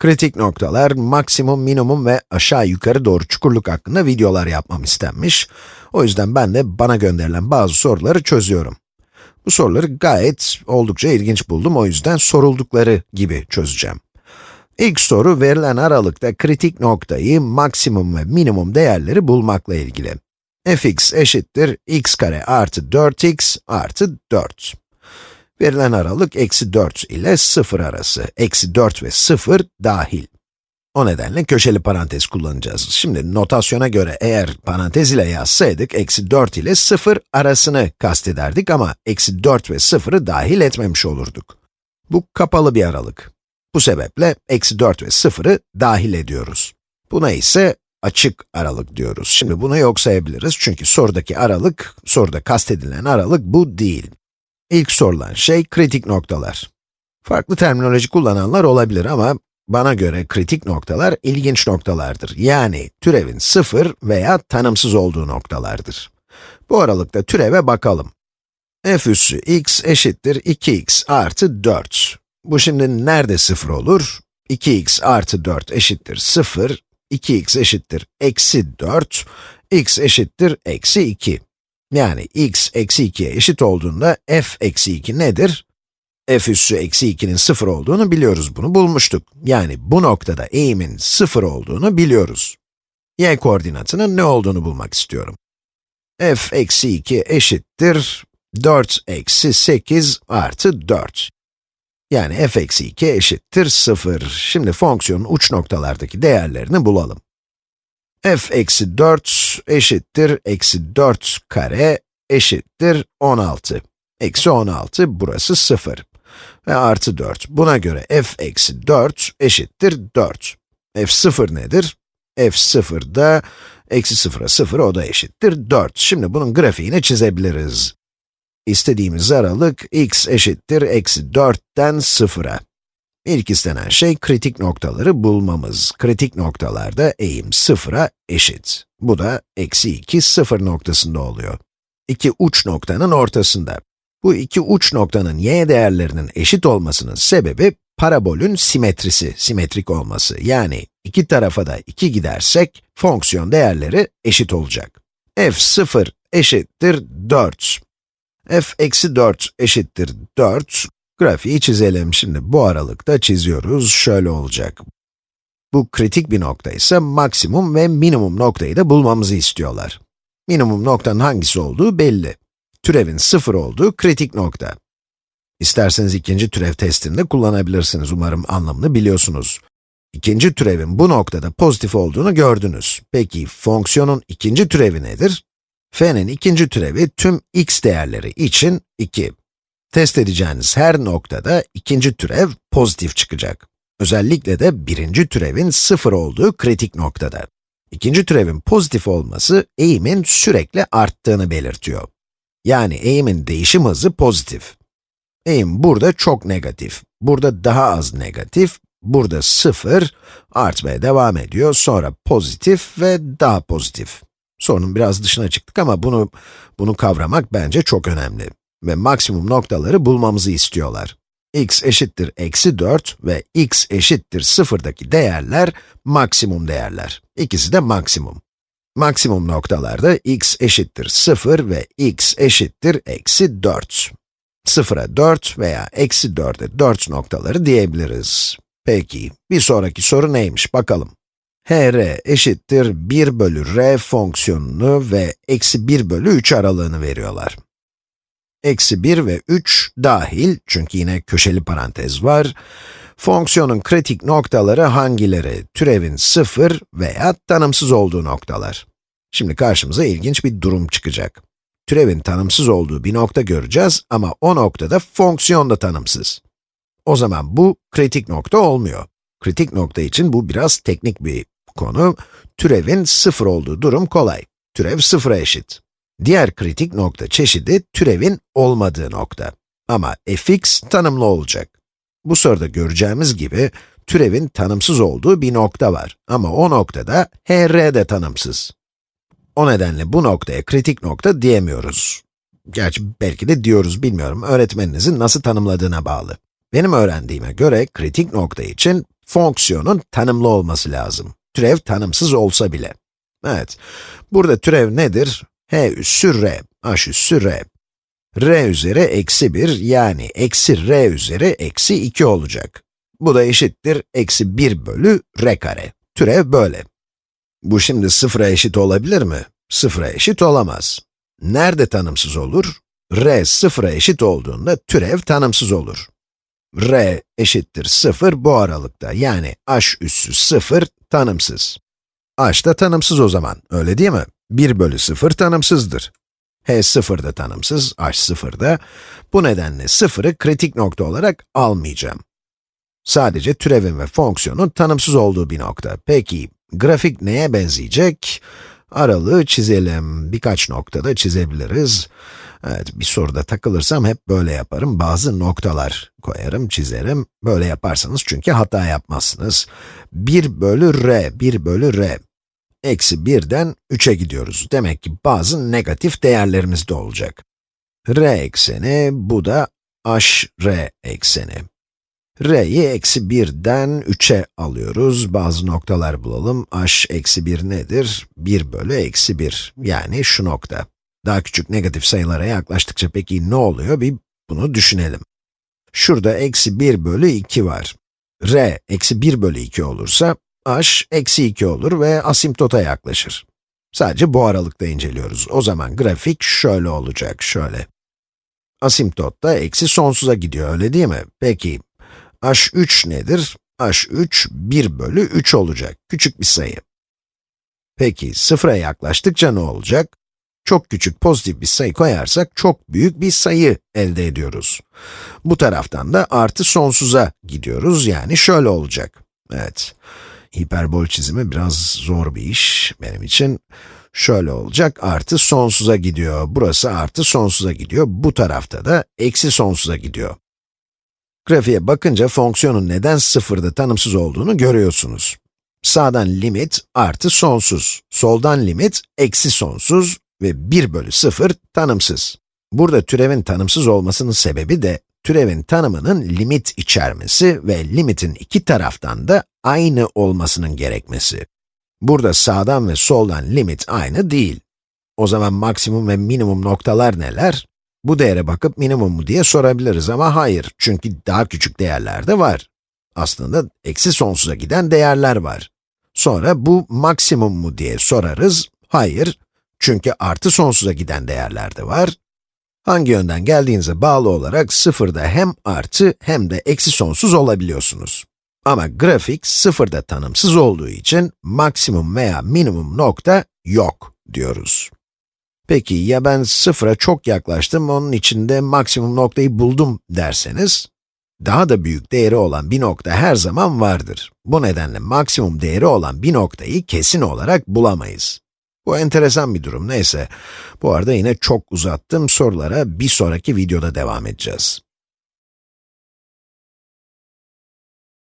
Kritik noktalar, maksimum, minimum ve aşağı yukarı doğru çukurluk hakkında videolar yapmam istenmiş. O yüzden ben de bana gönderilen bazı soruları çözüyorum. Bu soruları gayet oldukça ilginç buldum, o yüzden soruldukları gibi çözeceğim. İlk soru verilen aralıkta kritik noktayı, maksimum ve minimum değerleri bulmakla ilgili. fx eşittir x kare artı 4x artı 4. Verilen aralık eksi 4 ile 0 arası. Eksi 4 ve 0 dahil. O nedenle köşeli parantez kullanacağız. Şimdi notasyona göre eğer parantez ile yazsaydık, eksi 4 ile 0 arasını kastederdik ama eksi 4 ve 0'ı dahil etmemiş olurduk. Bu kapalı bir aralık. Bu sebeple eksi 4 ve 0'ı dahil ediyoruz. Buna ise açık aralık diyoruz. Şimdi bunu yok sayabiliriz çünkü sorudaki aralık, soruda kastedilen aralık bu değil. İlk sorulan şey kritik noktalar. Farklı terminoloji kullananlar olabilir ama bana göre kritik noktalar ilginç noktalardır. Yani türevin sıfır veya tanımsız olduğu noktalardır. Bu aralıkta türeve bakalım. f üssü x eşittir 2x artı 4. Bu şimdi nerede sıfır olur? 2x artı 4 eşittir 0, 2x eşittir eksi 4, x eşittir eksi 2. Yani x eksi 2'ye eşit olduğunda f eksi 2 nedir? f üssü eksi 2'nin 0 olduğunu biliyoruz, bunu bulmuştuk. Yani bu noktada eğimin 0 olduğunu biliyoruz. y koordinatının ne olduğunu bulmak istiyorum. f eksi 2 eşittir 4 eksi 8 artı 4. Yani f eksi 2 eşittir 0. Şimdi fonksiyonun uç noktalardaki değerlerini bulalım f eksi 4 eşittir eksi 4 kare eşittir 16. Eksi 16, burası 0. Ve artı 4. Buna göre f eksi 4 eşittir 4. f 0 nedir? f 0 da eksi 0'a 0, o da eşittir 4. Şimdi bunun grafiğini çizebiliriz. İstediğimiz aralık x eşittir eksi 4'ten 0'a. İlk istenen şey kritik noktaları bulmamız. Kritik noktalarda eğim sıfıra eşit. Bu da eksi 2, 0 noktasında oluyor. İki uç noktanın ortasında. Bu iki uç noktanın y değerlerinin eşit olmasının sebebi, parabolün simetrisi, simetrik olması. Yani iki tarafa da 2 gidersek, fonksiyon değerleri eşit olacak. f0 eşittir 4. f eksi 4 eşittir 4. Grafiği çizelim. Şimdi bu aralıkta çiziyoruz. Şöyle olacak. Bu kritik bir nokta ise maksimum ve minimum noktayı da bulmamızı istiyorlar. Minimum noktanın hangisi olduğu belli. Türevin sıfır olduğu kritik nokta. İsterseniz ikinci türev testinde kullanabilirsiniz. Umarım anlamını biliyorsunuz. İkinci türevin bu noktada pozitif olduğunu gördünüz. Peki, fonksiyonun ikinci türevi nedir? f'nin ikinci türevi tüm x değerleri için 2. Test edeceğiniz her noktada ikinci türev pozitif çıkacak. Özellikle de birinci türevin sıfır olduğu kritik noktada. İkinci türevin pozitif olması, eğimin sürekli arttığını belirtiyor. Yani eğimin değişim hızı pozitif. Eğim burada çok negatif, burada daha az negatif, burada sıfır, artmaya devam ediyor, sonra pozitif ve daha pozitif. Sorunun biraz dışına çıktık ama bunu, bunu kavramak bence çok önemli ve maksimum noktaları bulmamızı istiyorlar. x eşittir eksi 4 ve x eşittir 0'daki değerler maksimum değerler. İkisi de maksimum. Maksimum noktalarda x eşittir 0 ve x eşittir eksi 4. 0'a 4 veya eksi 4'e 4 noktaları diyebiliriz. Peki, bir sonraki soru neymiş bakalım. hr eşittir 1 bölü r fonksiyonunu ve eksi 1 bölü 3 aralığını veriyorlar eksi 1 ve 3 dahil, çünkü yine köşeli parantez var. Fonksiyonun kritik noktaları hangileri? Türevin 0 veya tanımsız olduğu noktalar. Şimdi karşımıza ilginç bir durum çıkacak. Türevin tanımsız olduğu bir nokta göreceğiz ama o noktada fonksiyon da tanımsız. O zaman bu kritik nokta olmuyor. Kritik nokta için bu biraz teknik bir konu. Türevin 0 olduğu durum kolay. Türev 0'a eşit. Diğer kritik nokta çeşidi türevin olmadığı nokta. Ama fx tanımlı olacak. Bu soruda göreceğimiz gibi, türevin tanımsız olduğu bir nokta var. Ama o noktada hr de tanımsız. O nedenle bu noktaya kritik nokta diyemiyoruz. Gerçi belki de diyoruz, bilmiyorum. Öğretmeninizin nasıl tanımladığına bağlı. Benim öğrendiğime göre kritik nokta için fonksiyonun tanımlı olması lazım. Türev tanımsız olsa bile. Evet, burada türev nedir? H üssü r, h üssü r. r üzeri eksi 1, yani eksi r üzeri eksi 2 olacak. Bu da eşittir eksi 1 bölü r kare. Türev böyle. Bu şimdi sıfıra eşit olabilir mi? Sıfıra eşit olamaz. Nerede tanımsız olur? r sıfıra eşit olduğunda türev tanımsız olur. r eşittir 0 bu aralıkta, yani h üssü 0 tanımsız. h da tanımsız o zaman, öyle değil mi? 1 bölü 0 tanımsızdır. h 0 da tanımsız, h 0 da. Bu nedenle 0'ı kritik nokta olarak almayacağım. Sadece türevin ve fonksiyonun tanımsız olduğu bir nokta. Peki, grafik neye benzeyecek? Aralığı çizelim. Birkaç noktada çizebiliriz. Evet, bir soruda takılırsam hep böyle yaparım. Bazı noktalar koyarım, çizerim. Böyle yaparsanız çünkü hata yapmazsınız. 1 bölü r, 1 bölü r. Eksi 1'den 3'e gidiyoruz. Demek ki bazı negatif değerlerimiz de olacak. r ekseni, bu da h r ekseni r'yi eksi 1'den 3'e alıyoruz. Bazı noktalar bulalım. h eksi 1 nedir? 1 bölü eksi 1, yani şu nokta. Daha küçük negatif sayılara yaklaştıkça peki ne oluyor? Bir bunu düşünelim. Şurada eksi 1 bölü 2 var. r eksi 1 bölü 2 olursa, h eksi 2 olur ve asimptota yaklaşır. Sadece bu aralıkta inceliyoruz. O zaman grafik şöyle olacak, şöyle. Asimptot da eksi sonsuza gidiyor, öyle değil mi? Peki, h3 nedir? h3, 1 bölü 3 olacak. Küçük bir sayı. Peki, sıfıra yaklaştıkça ne olacak? Çok küçük pozitif bir sayı koyarsak, çok büyük bir sayı elde ediyoruz. Bu taraftan da artı sonsuza gidiyoruz, yani şöyle olacak. Evet, hiperbol çizimi biraz zor bir iş benim için. Şöyle olacak, artı sonsuza gidiyor. Burası artı sonsuza gidiyor. Bu tarafta da eksi sonsuza gidiyor. Grafiğe bakınca fonksiyonun neden sıfırda tanımsız olduğunu görüyorsunuz. Sağdan limit artı sonsuz, soldan limit eksi sonsuz ve 1 bölü 0 tanımsız. Burada türevin tanımsız olmasının sebebi de, türevin tanımının limit içermesi ve limitin iki taraftan da aynı olmasının gerekmesi. Burada sağdan ve soldan limit aynı değil. O zaman maksimum ve minimum noktalar neler? Bu değere bakıp minimum mu diye sorabiliriz ama hayır, çünkü daha küçük değerler de var. Aslında eksi sonsuza giden değerler var. Sonra bu maksimum mu diye sorarız, hayır, çünkü artı sonsuza giden değerler de var. Hangi yönden geldiğinize bağlı olarak sıfırda hem artı hem de eksi sonsuz olabiliyorsunuz. Ama grafik sıfırda tanımsız olduğu için maksimum veya minimum nokta yok diyoruz. Peki ya ben sıfıra çok yaklaştım, onun içinde maksimum noktayı buldum derseniz, daha da büyük değeri olan bir nokta her zaman vardır. Bu nedenle maksimum değeri olan bir noktayı kesin olarak bulamayız. Bu enteresan bir durum, neyse. Bu arada yine çok uzattım, sorulara bir sonraki videoda devam edeceğiz.